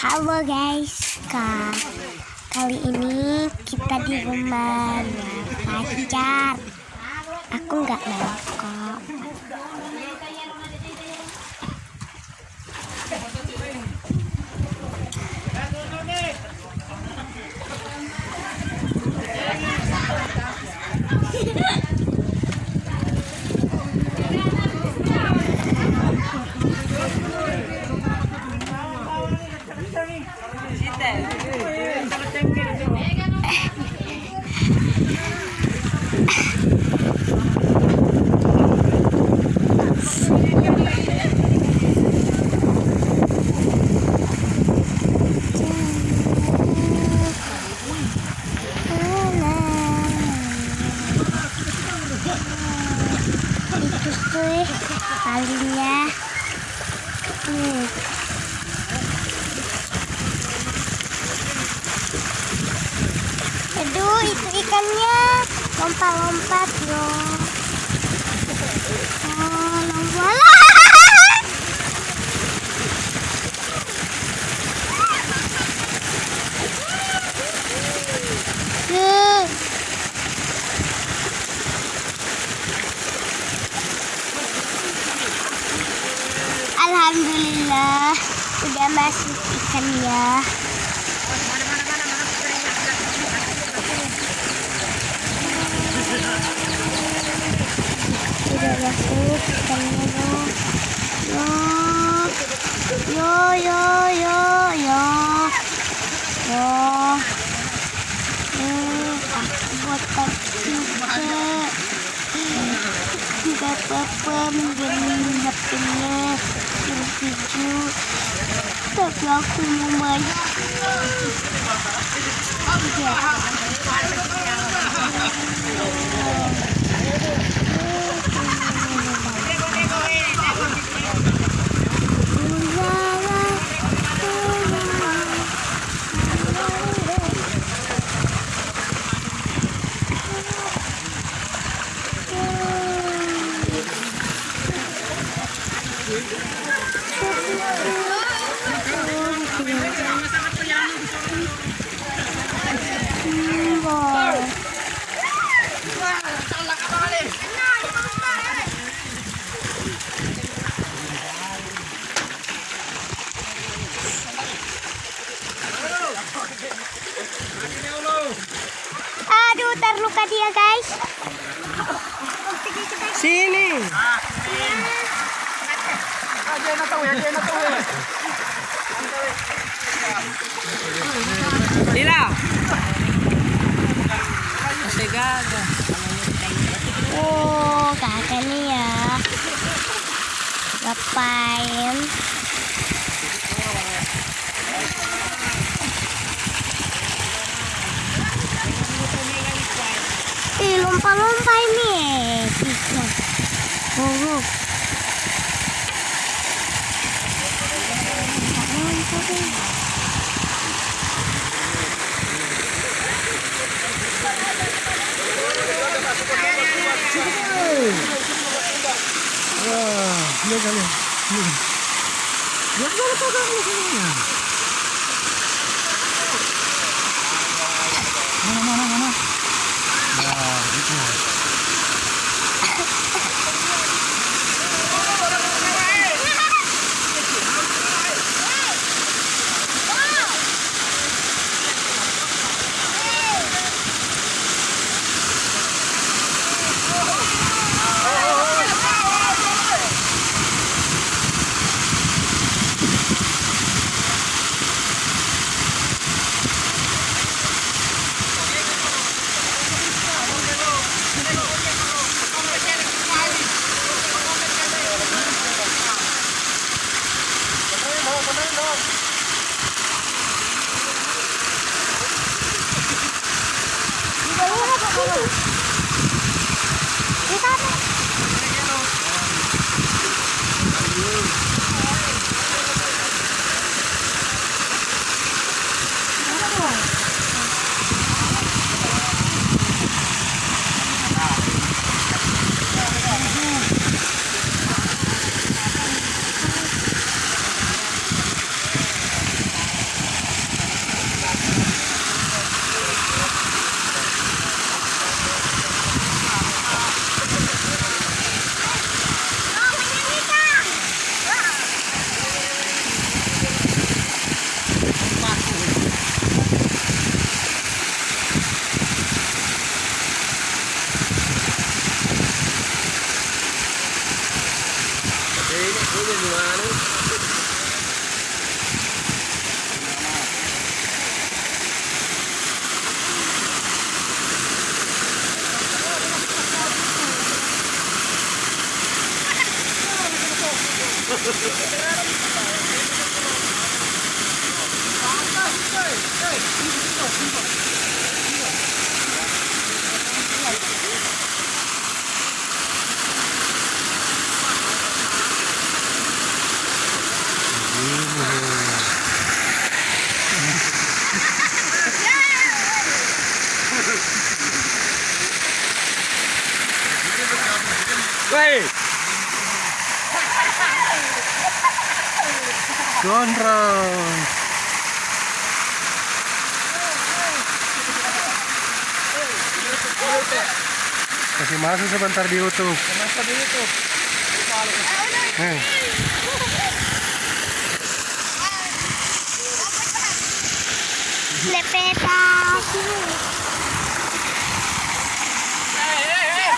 Hello guys, God. Kali ini kita di rumah pacar. Aku nggak mau kok. Itu tuh kalinya. Hmm. Aduh, itu ikannya lompat-lompat loh. Oh, lompat. Tuh. Alhamdulillah udah masuk ikannya. Udah masuk ikannya loh. Yo, yo, yo, yo, yo. Yo, aku buat tadi juga. Tidak apa-apa menjadi thì chưa được cho khu mới Yeah. Terluka dia, guys. Sini. Lila. Masih gagal. Oh, kakak nih ya. Lompat-lompat ini. Oh. Wah, lihat kalian. Lihat. Lihat kalau lihat. Mana Gondrong. Kasih masuk sebentar di YouTube. Sebentar di YouTube. Eh. Lepeta. Hai,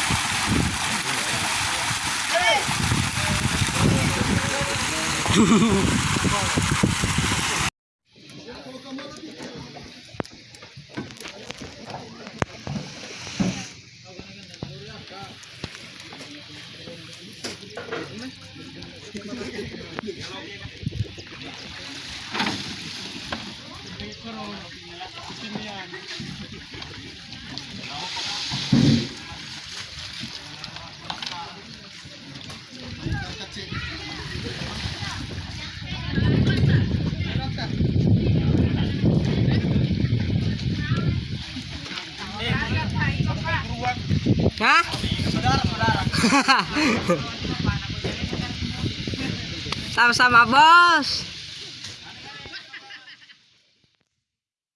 Gracias. Hah? Sama-sama bos.